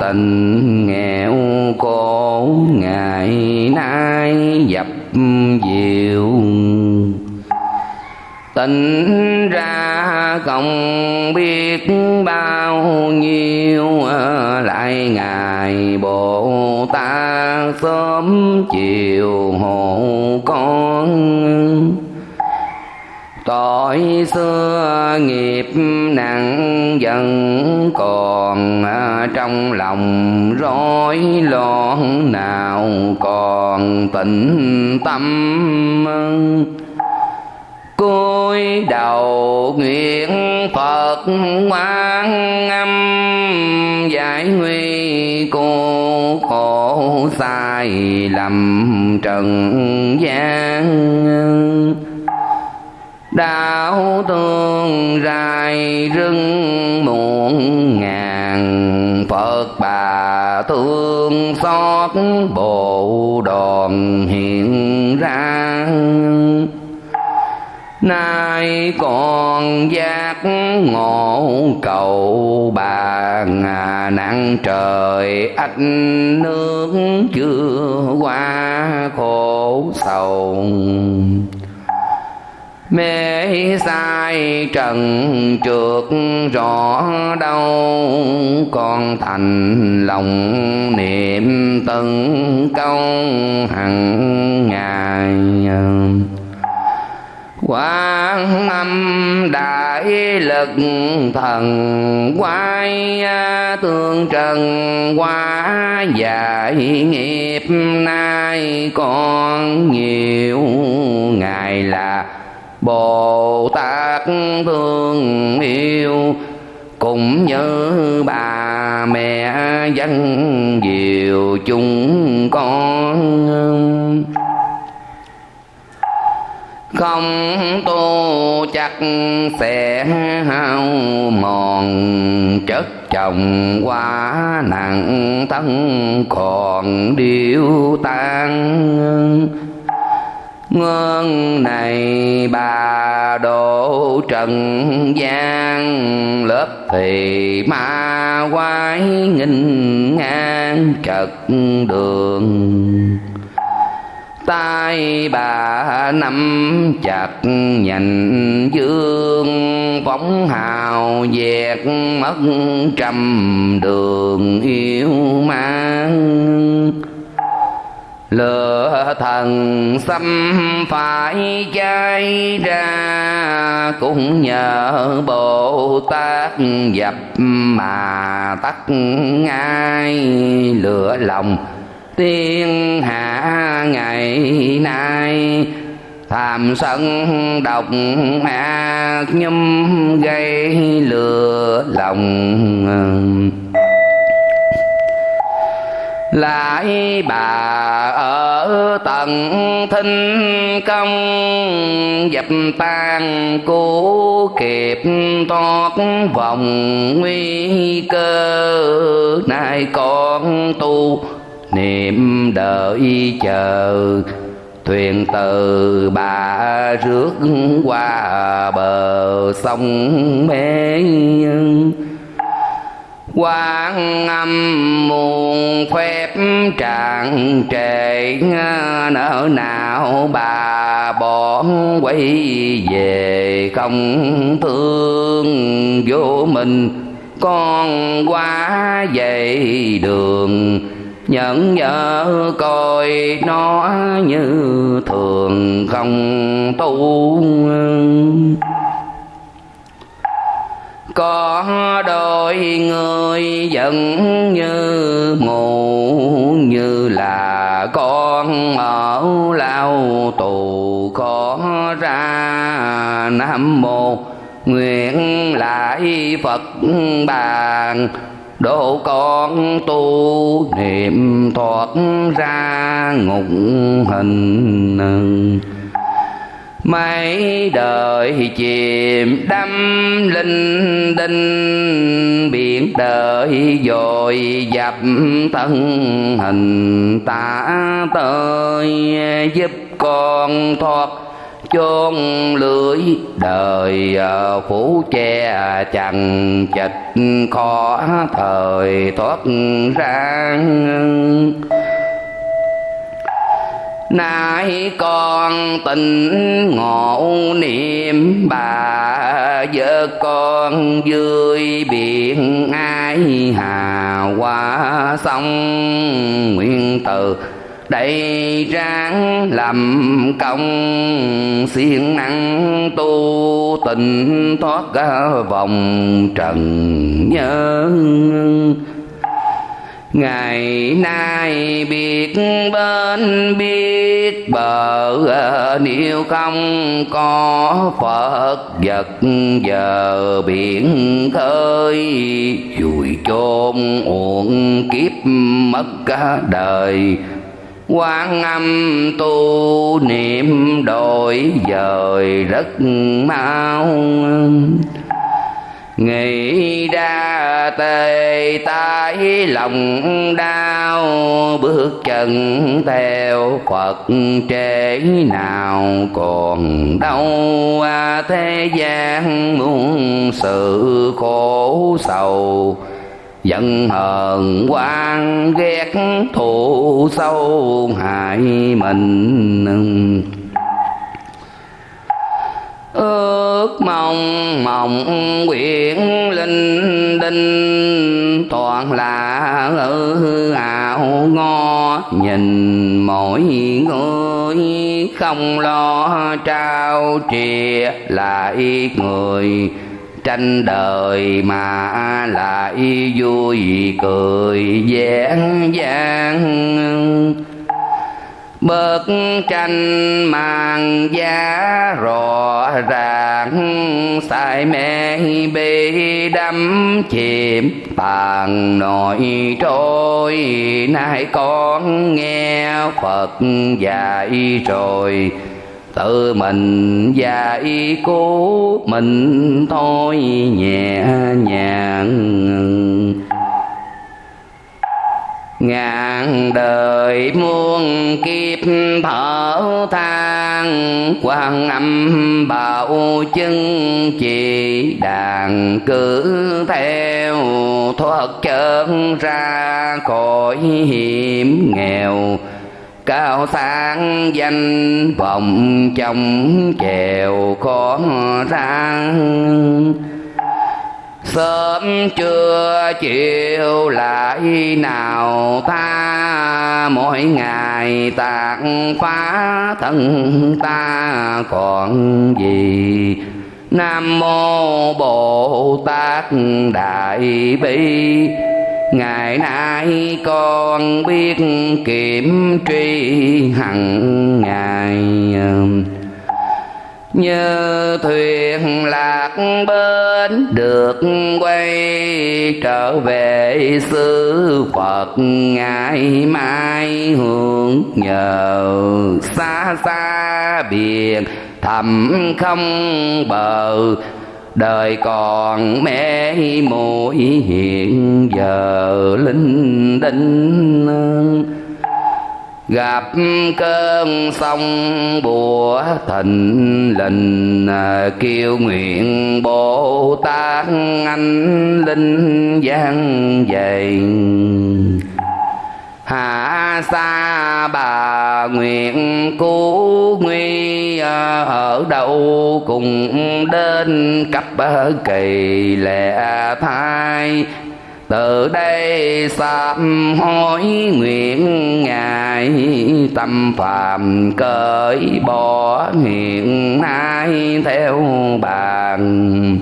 tình nghèo cô ngày nay dập diệu tỉnh ra không biết bao nhiêu lại ngài bồ tát sớm chiều hộ con tội xưa nghiệp nặng vẫn còn trong lòng rối loạn nào còn tịnh tâm cúi đầu nguyện phật ngoan âm, giải nguy cô khổ sai lầm trần gian đảo tương dài rừng muộn ngàn. Phật bà thương xót bộ đòn hiện ra. Nay còn giác ngộ cầu bà ngà nặng trời, ách nước chưa qua khổ sầu mê sai trần trượt rõ đâu con thành lòng niệm từng câu hằng ngày. Quán âm đại lực thần quay, tương trần quá dạy nghiệp nay con nhiều ngày là Bồ Tát thương yêu, cũng như bà mẹ dân diệu chúng con. Không tu chắc sẽ hao mòn, chất chồng quá nặng, thân còn điêu tan ngân này bà độ trần gian, lớp thì ma quái nghinh ngang trật đường. Tay bà nắm chặt nhành dương phóng hào dẹt mất trăm đường yêu mang lửa thần xâm phải cháy ra, cũng nhờ bồ tát dập mà tắt ngay lửa lòng. Tiên hạ ngày nay tham sân độc ác nhâm gây lừa lòng lại bà ở tận thinh công, dập tan cố kịp toát vòng nguy cơ. Nay con tu niệm đợi chờ, thuyền từ bà rước qua bờ sông mê quan âm muôn phép tràn trề nỡ nào bà bỏ quay về không thương vô mình. Con quá dậy đường nhận nhớ coi nó như thường không tu có đôi người giận như mù như là con ở lao tù. Khó ra nam mô nguyện lại phật bàn. Độ con tu niệm thoát ra ngục hình mấy đời chìm đắm linh đinh, biển đời dội dập thân hình ta tới giúp con thoát chôn lưới đời à, phủ che chằng chịch khó thời thoát ra nay con tình ngộ niệm, bà vợ con vui biển ai hà qua sông? Nguyện từ đây ráng làm công, siêng năng tu tình thoát vòng trần nhân ngày nay biết bên biết bờ, nếu không có phật vật giờ biển khơi vùi chôn uổng kiếp mất cả đời. Quan âm tu niệm đổi dời rất mau nghĩ ra tề tái lòng đau, bước chân theo phật trễ nào còn đâu à, thế gian muôn sự khổ sầu giận hờn quan ghét thù sâu hại mình ước mong mộng quyển linh đinh. Toàn là hư ảo ngo nhìn mỗi người không lo trao trìa. Lại người tranh đời mà lại vui cười dễ dàng bức tranh màn giá rõ ràng, sai mê bị đắm chìm, tàn nội trôi, nay con nghe phật dạy rồi. Tự mình dạy cố mình thôi, nhẹ nhàng ngàn đời muôn kiếp thở than quan âm bảo chân chỉ đàn cứ theo thoát chân ra khỏi hiểm nghèo. Cao sang danh vọng trong chèo khó răng sớm trưa chiều lại nào ta mỗi ngày tạc phá thân ta còn gì. Nam mô bồ tát đại bi, ngày nay con biết kiểm tri hằng ngày như thuyền lạc bên được quay trở về xứ Phật. Ngày mai hưởng nhờ xa xa biển thầm không bờ. Đời còn mê mũi hiện giờ linh đinh gặp cơn sông bùa thịnh lình à, kêu nguyện bồ tát anh linh giang dày hạ xa bà nguyện cứu nguy à, ở đâu cùng đến cấp à, kỳ lệ thai từ đây sám hối nguyện ngài, tâm phàm cởi bỏ hiện nay theo bàn.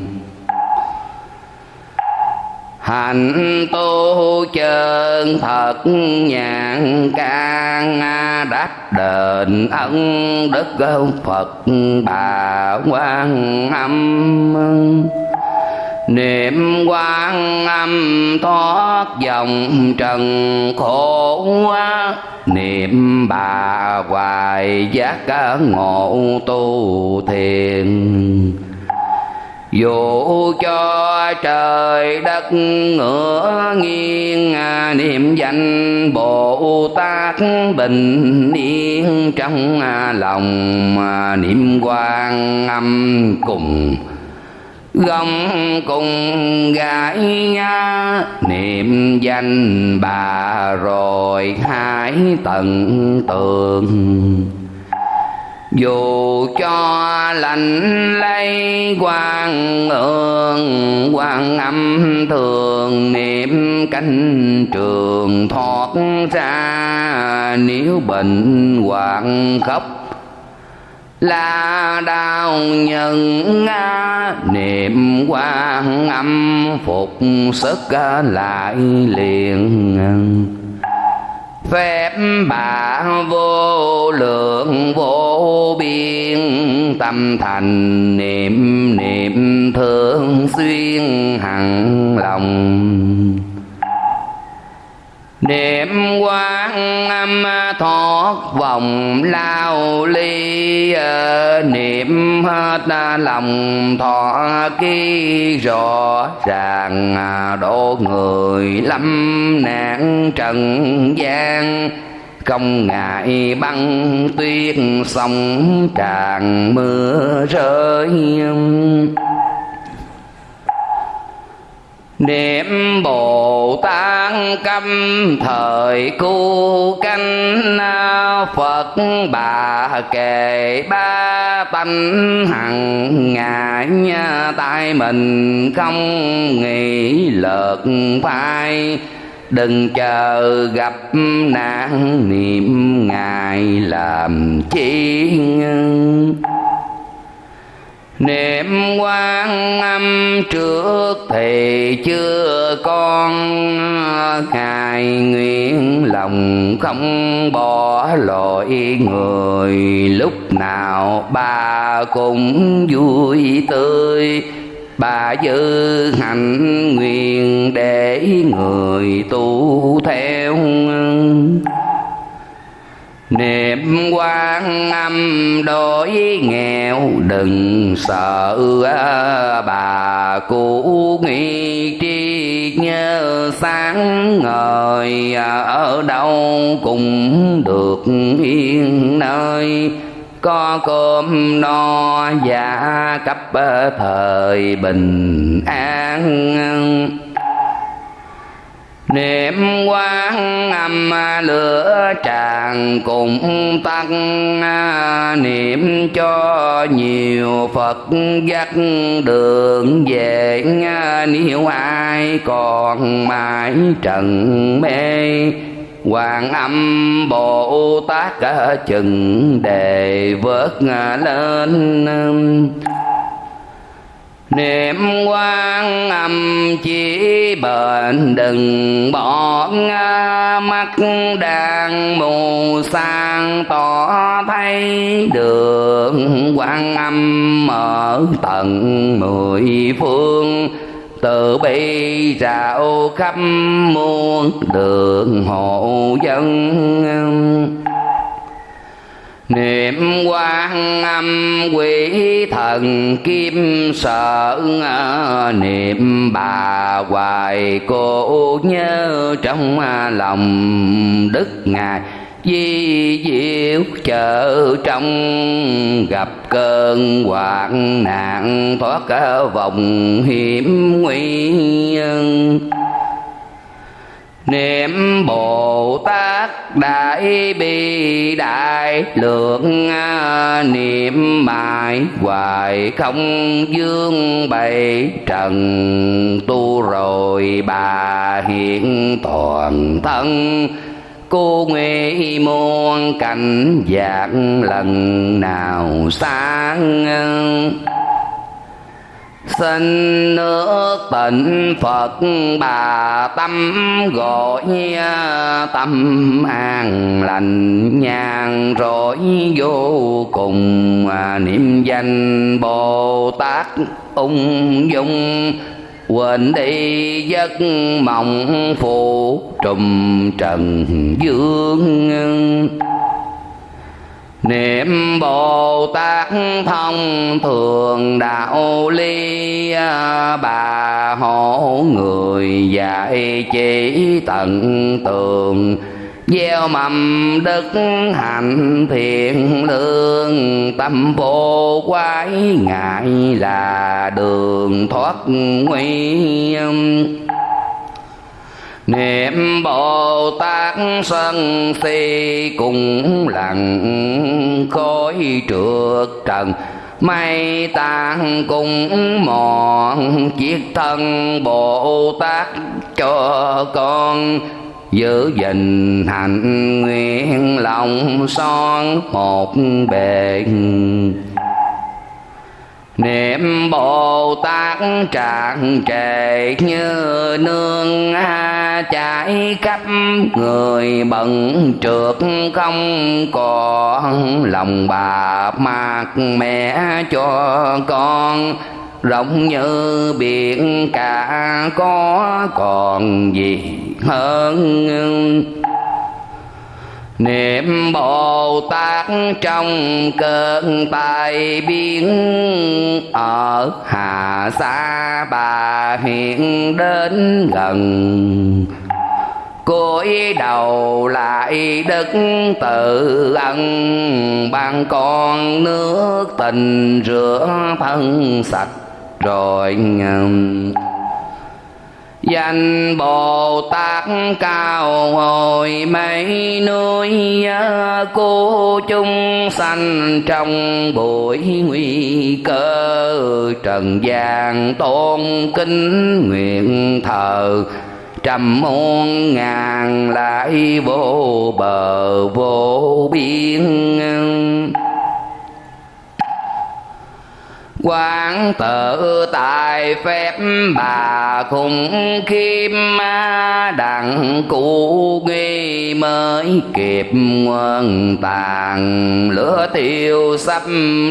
Hạnh tu chân thật nhàn can, đắc đền ân đức phật bà quan âm niệm quan âm thoát dòng trần khổ niệm bà hoài giác ngộ tu thiền. Dù cho trời đất ngửa nghiêng, niệm danh bồ tát bình yên trong lòng, niệm quan âm cùng gông cùng gái niệm danh bà rồi hãy tận tường. Dù cho lạnh lây quan ương quan âm thường, niệm cánh trường thoát ra, nếu bệnh hoạn khóc là đau nhân niệm quan âm, phục sức lại liền phép bà vô lượng vô biên, tâm thành niệm niệm thương xuyên hằng lòng niệm quan âm thoát vòng lao ly ờ, niệm hết lòng thọ ký rõ ràng ờ, độ người lâm nạn trần gian. Không ngại băng tuyết sông tràn mưa rơi niệm bồ tát câm thời cu canh, phật bà kề ba tánh, hằng ngại tại mình không nghĩ lợt phai. Đừng chờ gặp nạn, niệm ngài làm chi niệm quan âm trước thì chưa con ngài nguyện lòng không bỏ lỗi người. Lúc nào bà cũng vui tươi, bà giữ hạnh nguyện để người tu theo niệm quan âm đối nghèo đừng sợ, bà cũ nghi tri nhớ sáng ngời ở đâu cũng được yên nơi. Có cơm no và cấp thời bình an niệm quang âm lửa tràn cùng tăng. Niệm cho nhiều phật dắt đường về nếu ai còn mãi trần mê. Hoàng âm Bồ Tát, chừng đề vớt lên niệm quan âm chỉ bền, đừng bỏ mắt đang mù sang tỏ thấy đường quan âm mở tận mười phương, từ bi rạo khắp muôn đường hộ dân niệm quan âm quỷ thần kim sợ niệm bà hoài cô nhớ trong lòng đức ngài, di diệu chợ trong gặp cơn hoạn nạn thoát vòng hiểm nguy niệm bồ tát đại bi đại lượng à, niệm mãi hoài không dương bày trần tu rồi bà hiện toàn thân. Cô nguyện muôn cảnh dạng lần nào sáng à, xin nước tịnh phật bà tâm gọi tâm an lành nhàn rỗi vô cùng à, niệm danh bồ tát ung dung. Quên đi giấc mộng phụ trùm trần dương niệm bồ tát thông thường đạo ly bà hộ người dạy chỉ tận tường gieo mầm đức hạnh thiện lương tâm vô quái ngại là đường thoát nguy niệm bồ tát sân si cùng lặng, khói trượt trần. Mây tan cùng mòn, chiếc thân bồ tát cho con. Giữ gìn hạnh nguyện lòng son một bề niệm bồ tát tràn trề như nương chảy khắp người, bận trượt không còn lòng bà mạc mẹ cho con. Rộng như biển cả có còn gì hơn? Niệm bồ tát trong cơn tai biến, ở hà sa bà hiện đến gần. Cúi đầu lại đức tự ân, ban con nước tình rửa thân sạch rồi danh bồ tát cao hồi mấy núi cô chung sanh trong buổi nguy cơ. Trần gian tôn kính nguyện thờ, trăm muôn ngàn lại vô bờ vô biên quán tự tại phép, bà khủng khiêm đặng cụ nghi mới kịp nguồn tàn. Lửa tiêu sắp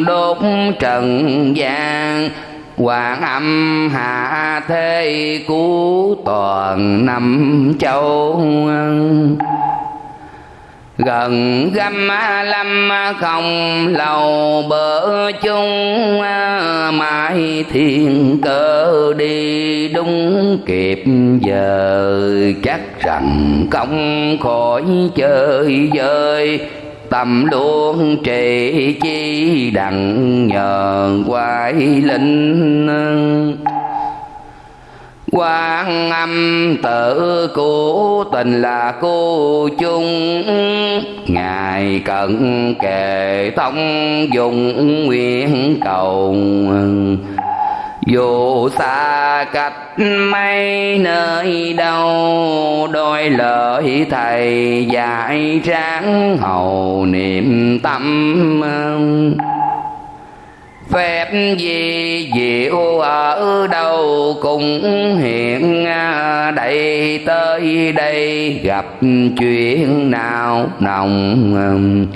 đốt trần gian Hoàng âm hạ thế cứu toàn năm châu gần găm lâm không lầu bờ chung mãi thiên cơ đi đúng kịp giờ. Chắc rằng công khỏi chơi vơi, tâm luôn trì chi đặng nhờ quái linh quan âm tự cố tình là cô chung. Ngài cận kề thông dùng nguyện cầu. Dù xa cách mấy nơi đâu, đôi lời thầy dạy tráng hầu niệm tâm phép gì diệu ở đâu cũng hiện đây, tới đây gặp chuyện nào nồng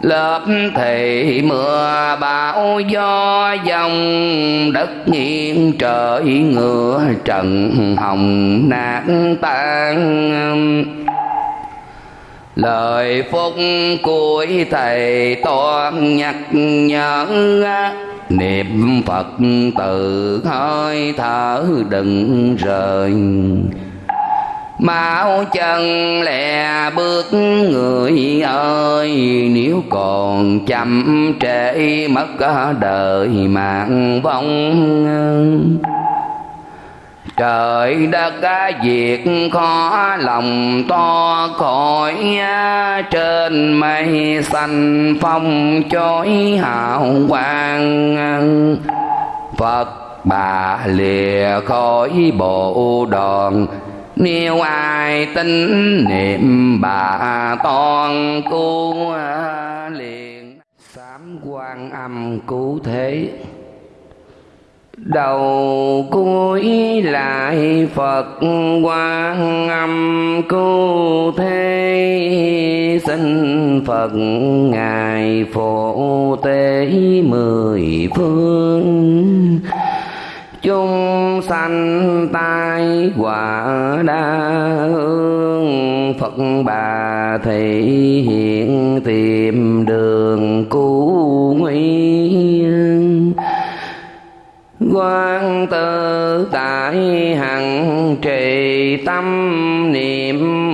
lớp thì mưa bão gió dòng, đất nghiêng trời ngựa trần hồng nát tan lời phúc cuối thầy toàn nhắc nhở, niệm phật từ hơi thở đừng rời. Máu chân lẹ bước, người ơi, Nếu còn chậm trễ, mất đời mạng vong trời đất việc khó lòng to khỏi trên mây xanh phong chói hào quang. Phật bà lìa khỏi bộ đoàn, nếu ai tin niệm bà toàn cứu à, liền sám quan âm cứu thế đầu cuối lại phật quan âm cứu thế xin phật ngài phổ tế mười phương. Chung sanh tai quả đa hương, phật bà thị hiện tìm đường cứu nguy quan tự tại hằng trì tâm niệm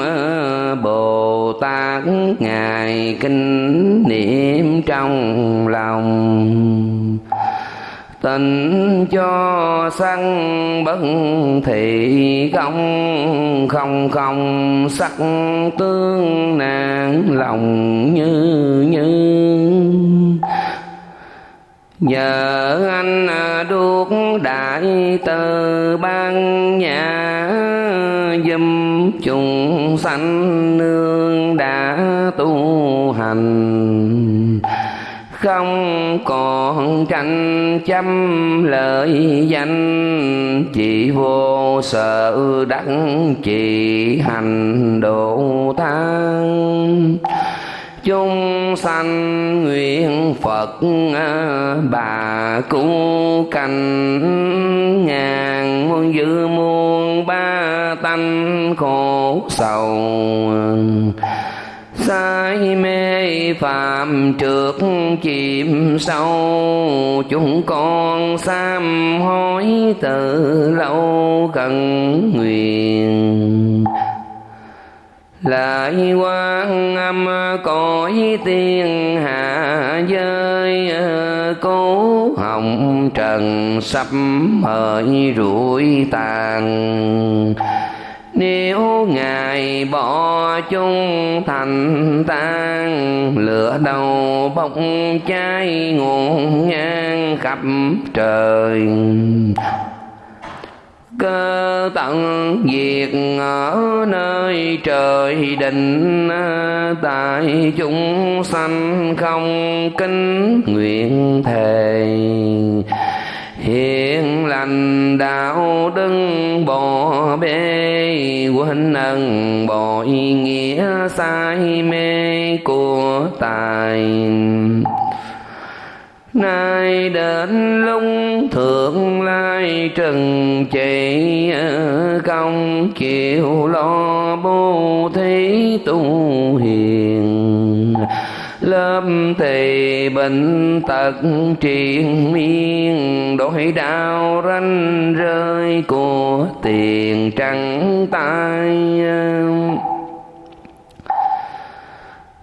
bồ tát ngài kinh niệm trong lòng. Tình cho sanh bất thị công không không sắc tương nạn lòng như như nhờ anh à, đuốc đại từ ban nhà dùm chúng sanh nương đã tu hành. Không còn tranh chăm lợi danh, chỉ vô sợ đắc chỉ hành độ thang chúng sanh nguyện phật à, bà cứu canh. Ngàn muôn dư muôn ba tánh khổ sầu. Sai mê phạm trượt chìm sâu. Chúng con sám hối từ lâu cần nguyện lại quan âm cõi tiên hạ giới, cố hồng trần sắp hỡi rủi tàn. Nếu ngài bỏ chung thành tan lửa đầu bốc cháy nguồn nhang khắp trời cơ tận diệt ở nơi trời định, tại chúng sanh không kính nguyện thề. Hiện lành đạo đức bỏ bê, quên ân bội nghĩa sai mê của tài nay đến lúc thượng lai trần trị công chịu lo bố thí tu hiền. Lớp thì bệnh tật triền miên, đổi đau ranh rơi của tiền trắng tay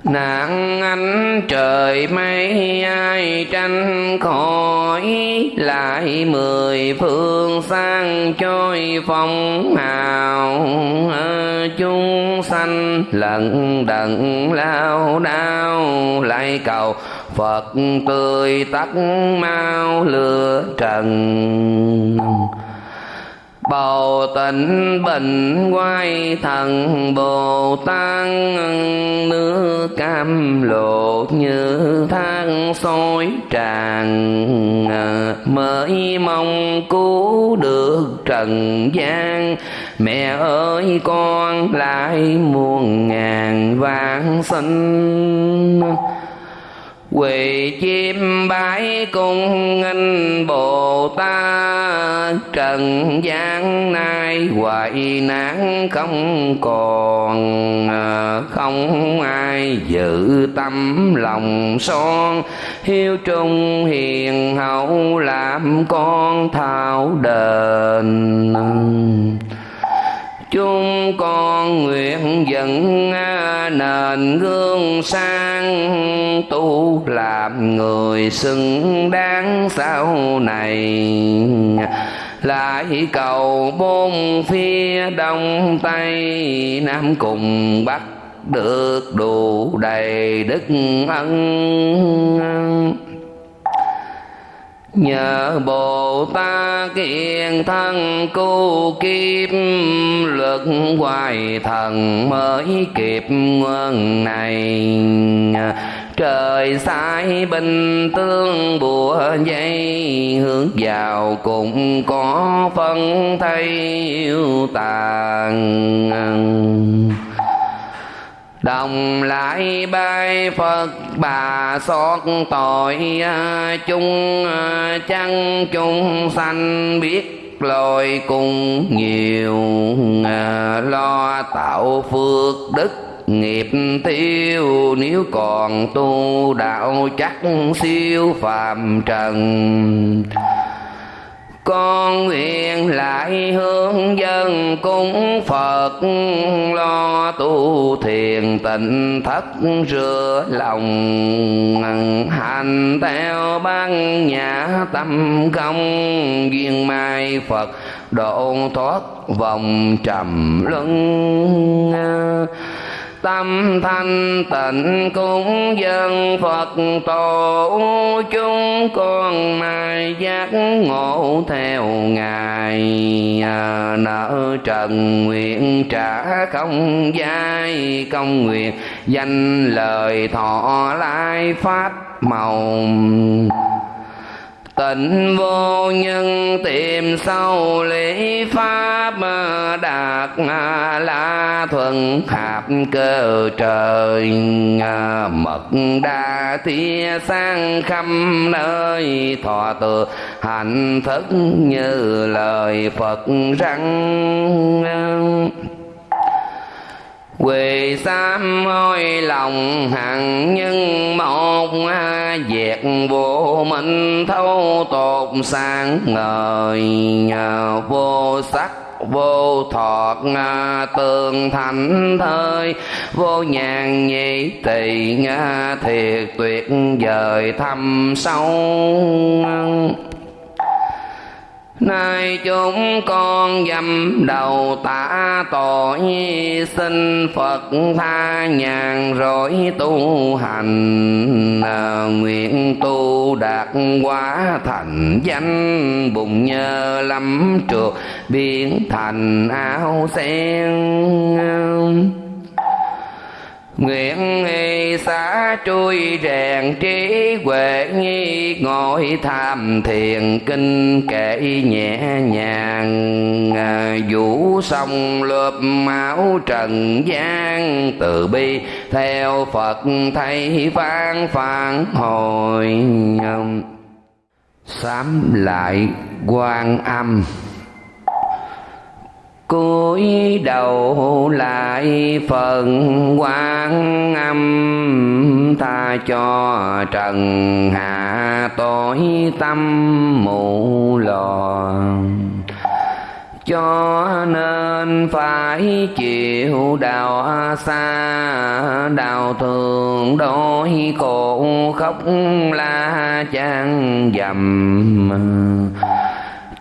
nạn anh trời mây, ai tranh khỏi? Lại mười phương sang trôi phong hào. Chúng sanh lận đận lao đao. Lại cầu phật tươi tắt mau lửa trần bầu tịnh bình quay thần bồ tát nước cam lộ như than sôi tràn ờ, mới mong cứu được trần gian. Mẹ ơi, con lại muôn ngàn vạn sinh quỳ chim bái cung anh bồ tát. Trần gian nay hoài nạn không còn à, không ai giữ tâm lòng son. Hiếu trung hiền hậu làm con thao đền chúng con nguyện dẫn à, nền gương sang tu làm người xứng đáng sau này. Lại cầu bốn phía đông tây nam cùng bắc được đủ đầy đức ân nhờ bồ tát kiên thân cứu kiếp luật hoài thần mới kịp nguồn này. Trời sai bình tương bùa dây, hướng vào cũng có phân thay yêu tàn đồng lại bay phật, bà xót tội à, chung à, chăng chung sanh biết lôi cùng nhiều à, lo tạo phước đức nghiệp tiêu nếu còn tu đạo chắc siêu phàm trần con nguyện lại hướng dân cúng Phật. Lo tu thiền tịnh thất, rửa lòng hành theo ban nhã tâm công duyên mai Phật độ thoát vòng trầm luân à tâm thanh tịnh cúng dân Phật tổ chúng con mai giác ngộ theo Ngài. À, nợ trần nguyện trả không giai công nguyện danh lời thọ lai phát màu tịnh vô nhân tìm sâu lý pháp đạt la thuần hạp cơ trời mật đa thia sang khắp nơi thọ từ hạnh thức như lời phật răng quỳ sám hối lòng hằng nhân, một việc vô minh thâu tột sang ngời vô sắc, vô thọt tường thành thơi. Vô nhàn nhị tỳ thiệt tuyệt vời thâm sâu. Nay chúng con dâm đầu tạ tội Xin Phật tha nhàn rồi tu hành. Ờ, nguyện tu đạt quá thành danh, Bụng nhờ lắm trượt, biến thành áo sen. Nguyện nghi xá trôi rèn trí huệ nghi, ngồi tham thiền kinh kệ nhẹ nhàng. Ờ, vũ sông lượp máu trần gian, từ bi theo Phật thầy phán phản hồi sám lại quan âm cúi đầu lại phần quan âm tha cho trần hạ tối tâm mù lò. Cho nên phải chịu đau xa đau thương đôi cổ khóc la chan dầm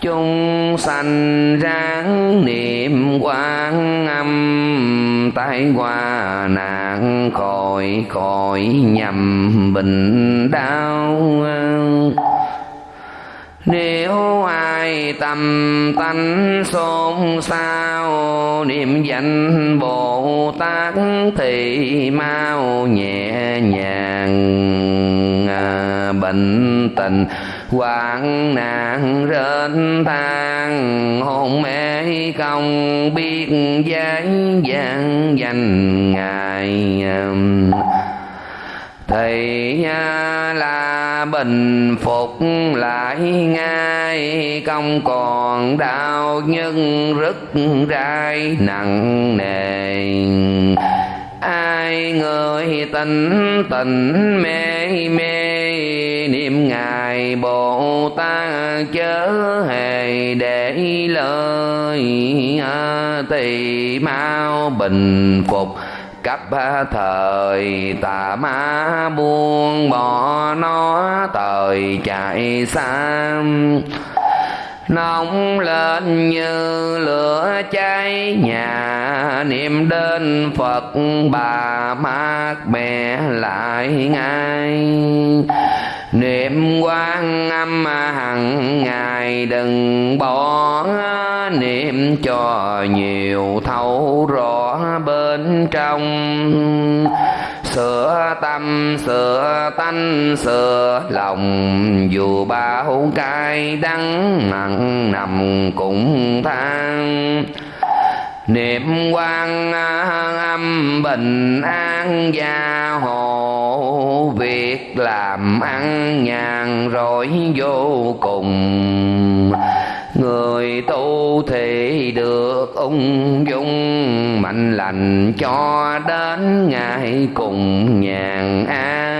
chúng sanh ráng niệm quan âm, tai qua nạn khỏi khỏi nhầm bình đau. Nếu ai tâm tánh xôn xao, niệm danh bồ tát thì mau nhẹ nhàng à, bệnh tình hoạn nạn rên than hôn mê không biết giới gian danh ngài um, thì là bình phục lại ngay không còn đau nhưng rất rai nặng nề. Ai người tình tình mê mê niệm ngài bồ tát chớ hề để lời tỳ mau bình phục. Cấp thời tà ma buông bỏ nó, thời chạy xa nóng lên như lửa cháy, nhà niệm đến phật bà mát mẹ lại ngay niệm quan âm hằng ngày đừng bỏ. Niệm cho nhiều thấu rõ bên trong. Sửa tâm, sửa tánh, sửa lòng. Dù bao cay đắng, mặn nằm cũng than niệm quan âm bình an gia hộ, việc làm ăn nhàn rỗi vô cùng. Người tu thì được ung dung, mạnh lành cho đến ngày cùng nhàn an.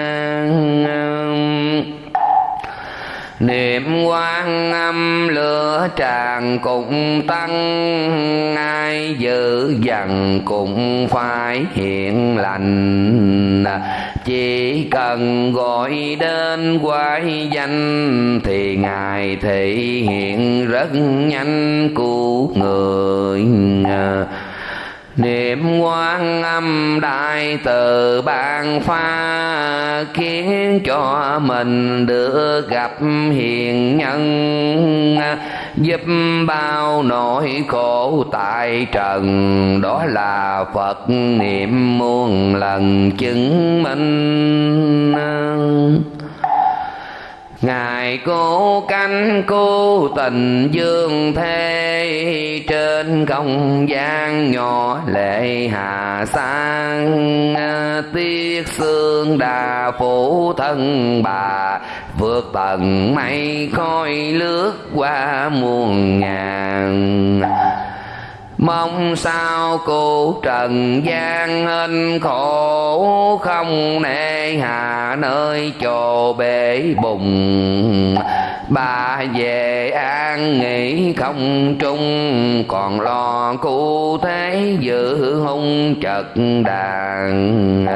Niệm quan âm, lửa tràn cũng tăng. Ai giữ dần cũng phải hiện lành. Chỉ cần gọi đến quái danh thì ngài thể hiện rất nhanh cứu người niệm quan âm đại từ ban pha khiến cho mình được gặp hiền nhân, giúp bao nỗi khổ tại trần. Đó là phật niệm muôn lần chứng minh. Ngài cố cánh cố tình dương thế, Trên không gian nhỏ lệ hà sang. Tiếc xương đà phủ thân bà, Vượt tầng mây khói lướt qua muôn ngàn. Mong sao cô trần gian hên khổ, Không nề hà nơi chỗ bể bùng Bà về an nghỉ không trung, Còn lo cụ thế giữ hung chật đàn.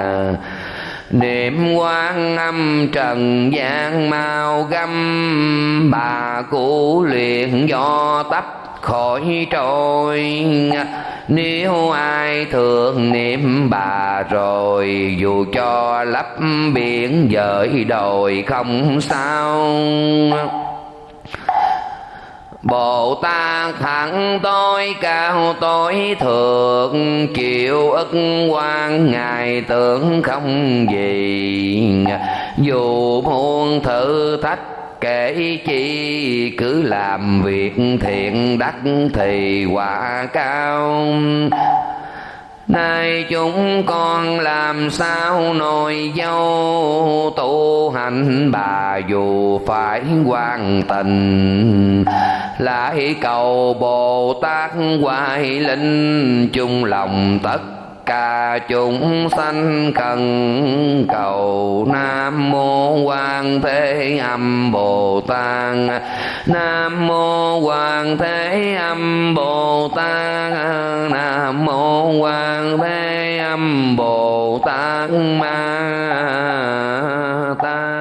Niệm quan âm trần gian mau găm, Bà cụ luyện do tấp khỏi trôi. Nếu ai thường niệm bà rồi, dù cho lấp biển dời đồi không sao. Bồ Tát hẳn tối cao tối thượng, Chịu ức quan Ngài tưởng không gì. Dù muôn thử thách kể chi cứ làm việc thiện đắc thì quả cao. Nay chúng con làm sao nồi dâu? Tu hành bà dù phải quan tình. Lại cầu Bồ Tát hoài linh chung lòng tất cả chúng sanh cần cầu nam mô quan thế âm bồ tát. Nam mô quan thế âm bồ tát. Nam mô quan thế âm bồ tát ma tát.